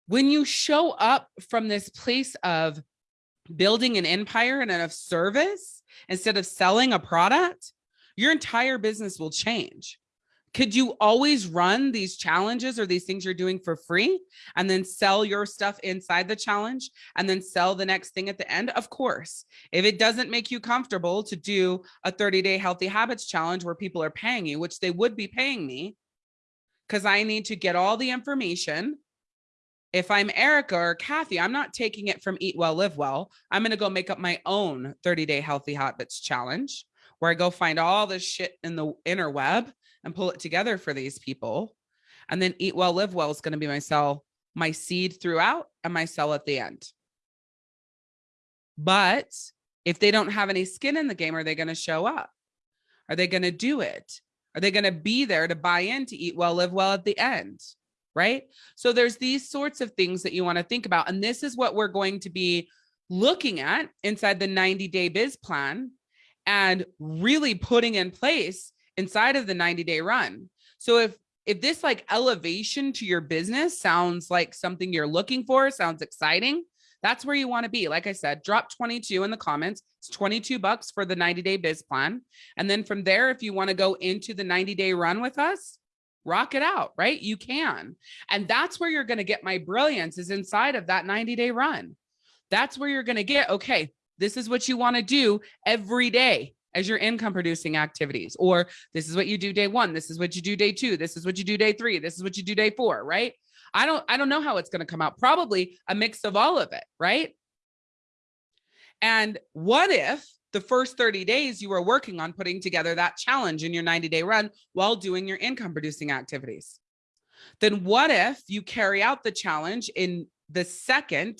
Speaker 1: When you show up from this place of building an empire and of service instead of selling a product, your entire business will change could you always run these challenges or these things you're doing for free and then sell your stuff inside the challenge and then sell the next thing at the end? Of course, if it doesn't make you comfortable to do a 30 day healthy habits challenge where people are paying you, which they would be paying me because I need to get all the information. If I'm Erica or Kathy, I'm not taking it from Eat Well, Live Well. I'm going to go make up my own 30 day healthy habits challenge where I go find all this shit in the interweb and pull it together for these people. And then eat well, live well is going to be my sell, my seed throughout and my sell at the end. But if they don't have any skin in the game, are they going to show up? Are they going to do it? Are they going to be there to buy in to eat well, live well at the end? Right. So there's these sorts of things that you want to think about. And this is what we're going to be looking at inside the 90 day biz plan and really putting in place inside of the 90 day run. So if if this like elevation to your business sounds like something you're looking for, sounds exciting, that's where you want to be. Like I said, drop 22 in the comments. It's 22 bucks for the 90 day biz plan. And then from there, if you want to go into the 90 day run with us, rock it out, right? You can. And that's where you're going to get my brilliance is inside of that 90 day run. That's where you're going to get, okay, this is what you want to do every day as your income producing activities or this is what you do day one this is what you do day two this is what you do day three this is what you do day four right? I don't i don't know how it's going to come out. Probably a mix of all of it right? And what if the first 30 days you were working on putting together that challenge in your 90 day run while doing your income producing activities? Then what if you carry out the challenge in the second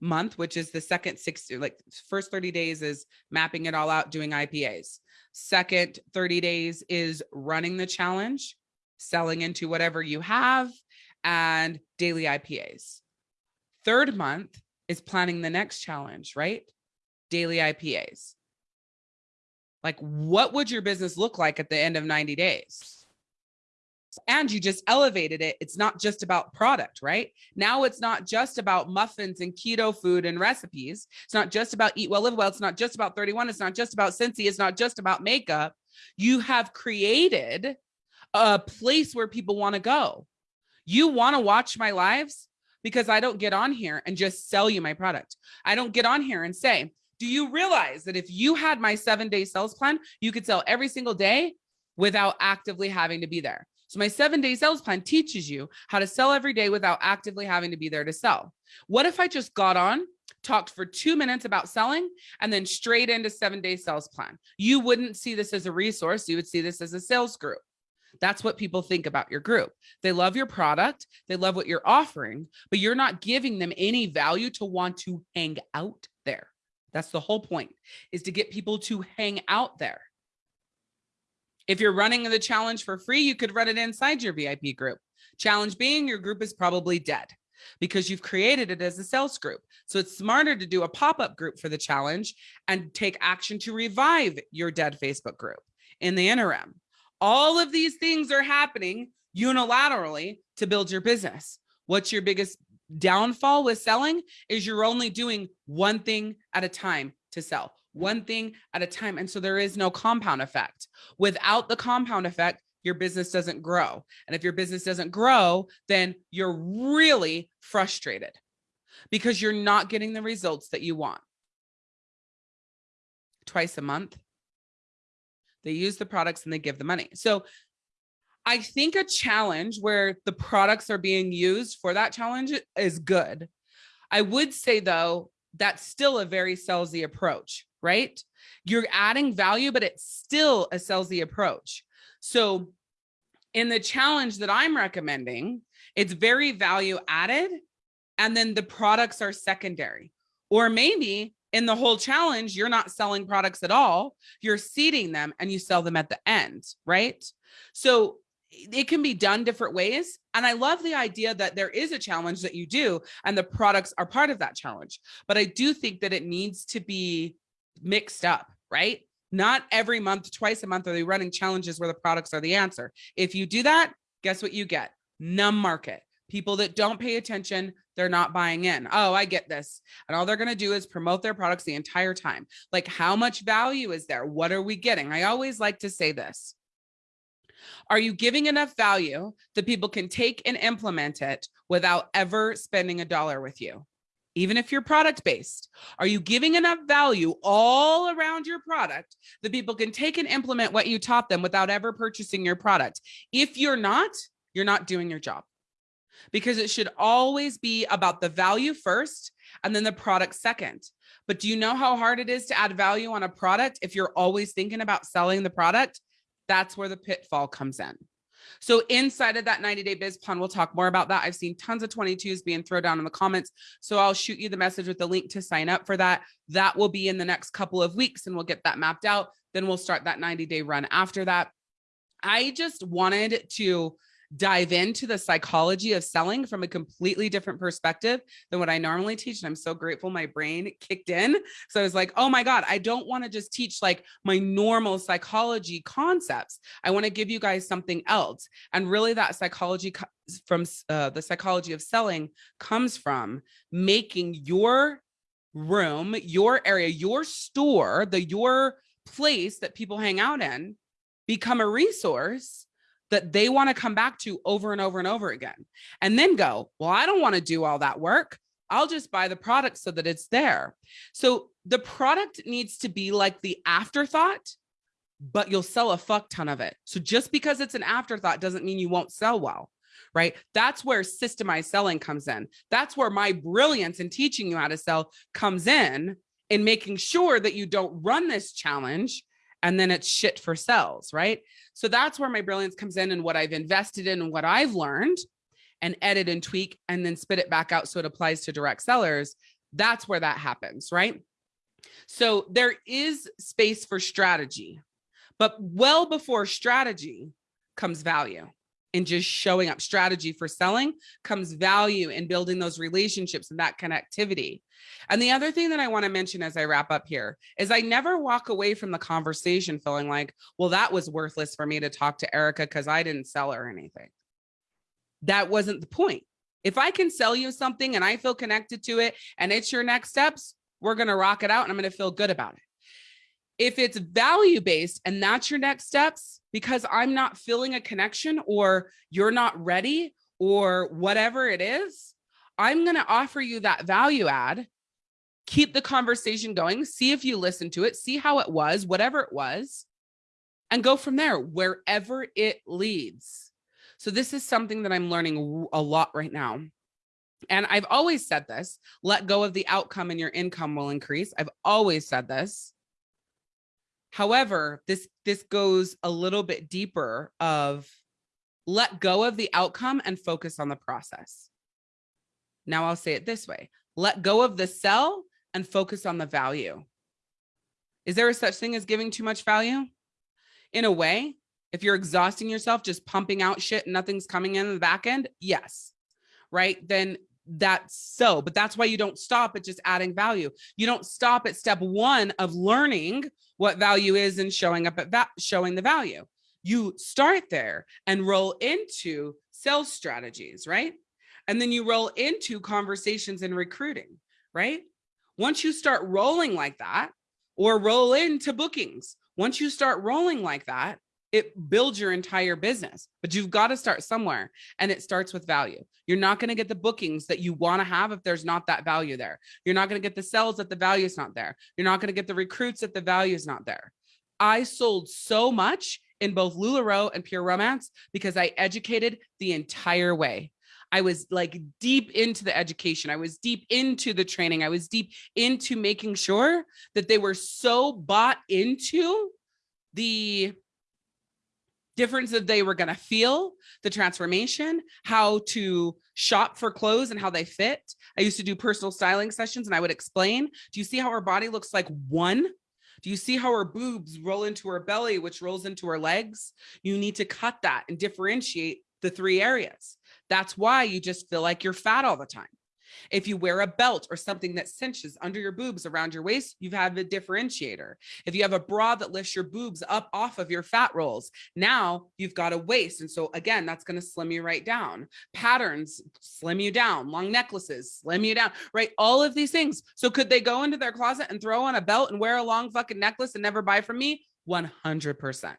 Speaker 1: month, which is the second 60, like first 30 days is mapping it all out, doing IPAs. Second 30 days is running the challenge, selling into whatever you have and daily IPAs. Third month is planning the next challenge, right? Daily IPAs. Like what would your business look like at the end of 90 days? And you just elevated it. It's not just about product, right? Now it's not just about muffins and keto food and recipes. It's not just about eat well, live well. It's not just about 31. It's not just about Scentsy. It's not just about makeup. You have created a place where people want to go. You want to watch my lives because I don't get on here and just sell you my product. I don't get on here and say, do you realize that if you had my seven day sales plan, you could sell every single day without actively having to be there? So my seven day sales plan teaches you how to sell every day without actively having to be there to sell. What if I just got on, talked for two minutes about selling and then straight into seven day sales plan? You wouldn't see this as a resource. You would see this as a sales group. That's what people think about your group. They love your product, they love what you're offering, but you're not giving them any value to want to hang out there. That's the whole point is to get people to hang out there. If you're running the challenge for free, you could run it inside your VIP group. Challenge being your group is probably dead because you've created it as a sales group. So it's smarter to do a pop-up group for the challenge and take action to revive your dead Facebook group in the interim. All of these things are happening unilaterally to build your business. What's your biggest downfall with selling is you're only doing one thing at a time to sell one thing at a time. And so there is no compound effect. Without the compound effect, your business doesn't grow. And if your business doesn't grow, then you're really frustrated because you're not getting the results that you want. Twice a month, they use the products and they give the money. So I think a challenge where the products are being used for that challenge is good. I would say though, that's still a very salesy approach, right? You're adding value, but it's still a salesy approach. So in the challenge that I'm recommending, it's very value added and then the products are secondary. Or maybe in the whole challenge, you're not selling products at all. You're seeding them and you sell them at the end, right? So it can be done different ways. And I love the idea that there is a challenge that you do and the products are part of that challenge. But I do think that it needs to be mixed up, right? Not every month, twice a month are they running challenges where the products are the answer. If you do that, guess what you get? Numb market. People that don't pay attention, they're not buying in. Oh, I get this. And all they're going to do is promote their products the entire time. Like how much value is there? What are we getting? I always like to say this. Are you giving enough value that people can take and implement it without ever spending a dollar with you? even if you're product based, are you giving enough value all around your product that people can take and implement what you taught them without ever purchasing your product? If you're not, you're not doing your job because it should always be about the value first and then the product second. But do you know how hard it is to add value on a product if you're always thinking about selling the product? That's where the pitfall comes in. So inside of that 90 day biz plan, we'll talk more about that. I've seen tons of 22s being thrown down in the comments. So I'll shoot you the message with the link to sign up for that. That will be in the next couple of weeks and we'll get that mapped out. Then we'll start that 90 day run after that. I just wanted to dive into the psychology of selling from a completely different perspective than what I normally teach. And I'm so grateful my brain kicked in. So I was like, oh my God, I don't want to just teach like my normal psychology concepts. I want to give you guys something else. And really that psychology from uh, the psychology of selling comes from making your room, your area, your store, the your place that people hang out in become a resource that they want to come back to over and over and over again and then go, well, I don't want to do all that work. I'll just buy the product so that it's there. So the product needs to be like the afterthought, but you'll sell a fuck ton of it. So just because it's an afterthought doesn't mean you won't sell well, right? That's where systemized selling comes in. That's where my brilliance in teaching you how to sell comes in in making sure that you don't run this challenge and then it's shit for sales, right? So that's where my brilliance comes in and what I've invested in and what I've learned and edit and tweak and then spit it back out so it applies to direct sellers. That's where that happens, right? So there is space for strategy, but well before strategy comes value in just showing up strategy for selling comes value in building those relationships and that connectivity. And the other thing that I want to mention as I wrap up here is I never walk away from the conversation feeling like, well, that was worthless for me to talk to Erica because I didn't sell her anything. That wasn't the point. If I can sell you something and I feel connected to it and it's your next steps, we're going to rock it out and I'm going to feel good about it. If it's value based and that's your next steps, because I'm not feeling a connection or you're not ready or whatever it is, I'm going to offer you that value add, keep the conversation going, see if you listen to it, see how it was, whatever it was, and go from there, wherever it leads. So this is something that I'm learning a lot right now. And I've always said this, let go of the outcome and your income will increase. I've always said this. However, this this goes a little bit deeper of let go of the outcome and focus on the process. Now I'll say it this way. Let go of the sell and focus on the value. Is there a such thing as giving too much value? In a way, if you're exhausting yourself, just pumping out shit and nothing's coming in the back end, yes, right? Then that's so, but that's why you don't stop at just adding value. You don't stop at step one of learning what value is and showing up at that showing the value. You start there and roll into sales strategies, right? And then you roll into conversations and recruiting, right? Once you start rolling like that or roll into bookings, once you start rolling like that, it builds your entire business, but you've got to start somewhere and it starts with value. You're not going to get the bookings that you want to have if there's not that value there. You're not going to get the sales that the value is not there. You're not going to get the recruits that the value is not there. I sold so much in both LuLaRoe and Pure Romance because I educated the entire way. I was like deep into the education. I was deep into the training. I was deep into making sure that they were so bought into the difference that they were going to feel the transformation, how to shop for clothes and how they fit. I used to do personal styling sessions and I would explain, do you see how her body looks like one? Do you see how her boobs roll into her belly, which rolls into her legs? You need to cut that and differentiate the three areas. That's why you just feel like you're fat all the time. If you wear a belt or something that cinches under your boobs around your waist, you've had a differentiator. If you have a bra that lifts your boobs up off of your fat rolls, now you've got a waist. And so again, that's going to slim you right down. Patterns slim you down, long necklaces slim you down, right? All of these things. So could they go into their closet and throw on a belt and wear a long fucking necklace and never buy from me? 100%.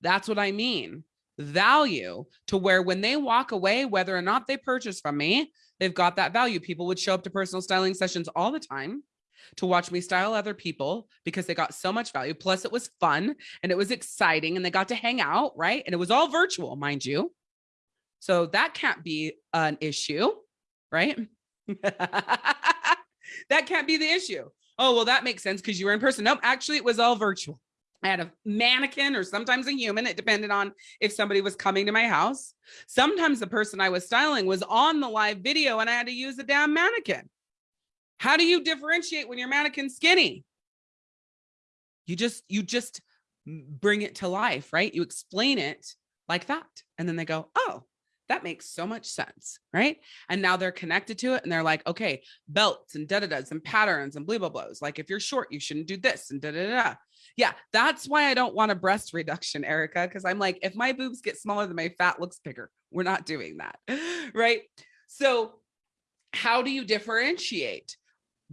Speaker 1: That's what I mean value to where when they walk away, whether or not they purchase from me, they've got that value. People would show up to personal styling sessions all the time to watch me style other people because they got so much value. Plus it was fun and it was exciting and they got to hang out, right? And it was all virtual, mind you. So that can't be an issue, right? that can't be the issue. Oh, well, that makes sense because you were in person. Nope, actually it was all virtual. I had a mannequin or sometimes a human. It depended on if somebody was coming to my house. Sometimes the person I was styling was on the live video and I had to use a damn mannequin. How do you differentiate when your mannequin's skinny? You just, you just bring it to life, right? You explain it like that. And then they go, oh, that makes so much sense, right? And now they're connected to it and they're like, okay, belts and da-da-das and patterns and blah, blah, blahs. Like if you're short, you shouldn't do this and da-da-da. Yeah, that's why I don't want a breast reduction, Erica, because I'm like, if my boobs get smaller, then my fat looks bigger. We're not doing that, right? So how do you differentiate?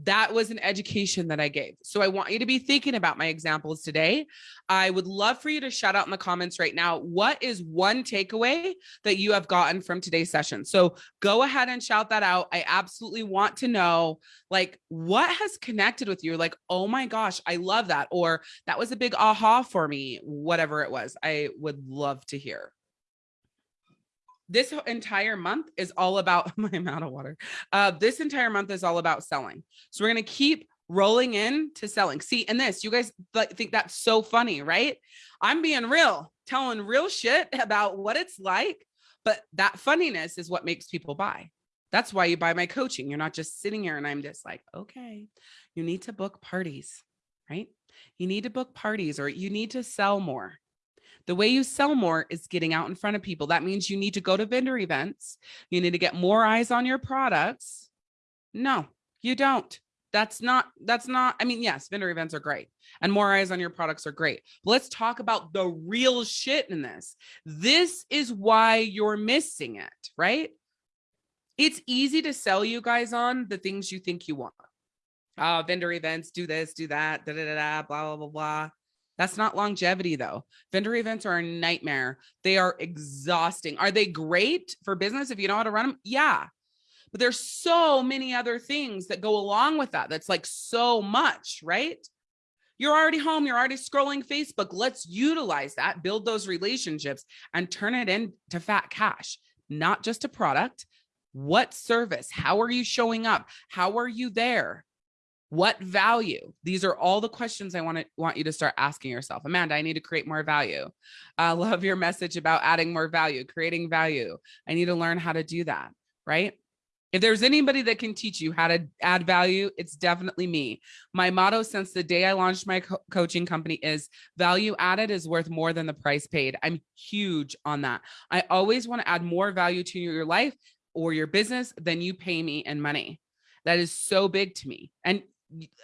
Speaker 1: That was an education that I gave. So I want you to be thinking about my examples today. I would love for you to shout out in the comments right now. What is one takeaway that you have gotten from today's session? So go ahead and shout that out. I absolutely want to know like what has connected with you? Like, oh my gosh, I love that. Or that was a big aha for me, whatever it was. I would love to hear this entire month is all about my amount of water. Uh, this entire month is all about selling. So we're going to keep rolling in to selling. See, and this, you guys think that's so funny, right? I'm being real, telling real shit about what it's like, but that funniness is what makes people buy. That's why you buy my coaching. You're not just sitting here and I'm just like, okay, you need to book parties, right? You need to book parties or you need to sell more. The way you sell more is getting out in front of people. That means you need to go to vendor events. You need to get more eyes on your products. No, you don't. That's not, that's not, I mean, yes, vendor events are great and more eyes on your products are great. But let's talk about the real shit in this. This is why you're missing it, right? It's easy to sell you guys on the things you think you want. Uh, vendor events, do this, do that, da da da, da blah, blah, blah, blah. That's not longevity though. Vendor events are a nightmare. They are exhausting. Are they great for business if you know how to run them? Yeah. But there's so many other things that go along with that. That's like so much, right? You're already home. You're already scrolling Facebook. Let's utilize that, build those relationships and turn it into fat cash, not just a product. What service? How are you showing up? How are you there? What value? These are all the questions I want to want you to start asking yourself. Amanda, I need to create more value. I love your message about adding more value, creating value. I need to learn how to do that, right? If there's anybody that can teach you how to add value, it's definitely me. My motto since the day I launched my co coaching company is value added is worth more than the price paid. I'm huge on that. I always want to add more value to your life or your business than you pay me in money. That is so big to me. And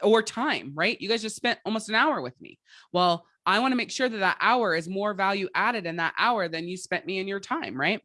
Speaker 1: or time, right? You guys just spent almost an hour with me. Well, I want to make sure that that hour is more value added in that hour than you spent me in your time, right?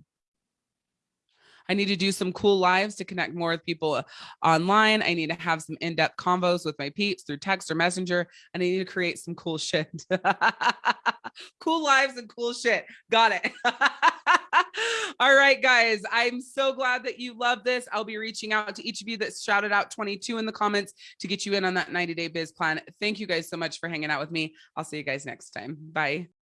Speaker 1: I need to do some cool lives to connect more with people uh, online. I need to have some in-depth convos with my peeps through text or messenger. And I need to create some cool shit. cool lives and cool shit. Got it. All right, guys, I'm so glad that you love this. I'll be reaching out to each of you that shouted out 22 in the comments to get you in on that 90 day biz plan. Thank you guys so much for hanging out with me. I'll see you guys next time. Bye.